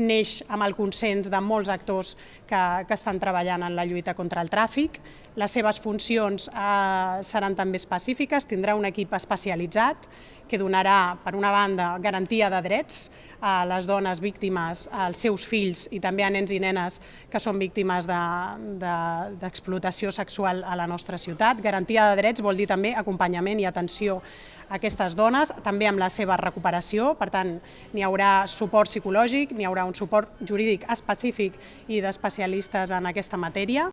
neix amb el consens de molts actors que, que estan treballant en la lluita contra el tràfic. Les seves funcions eh, seran també específiques, tindrà un equip especialitzat que donarà, per una banda, garantia de drets a les dones víctimes, als seus fills i també a nens i nenes que són víctimes d'explotació de, de, sexual a la nostra ciutat. Garantia de drets vol dir també acompanyament i atenció a aquestes dones, també amb la seva recuperació, per tant, n'hi haurà suport psicològic, n'hi haurà un suport jurídic específic i d'especialistes en aquesta matèria.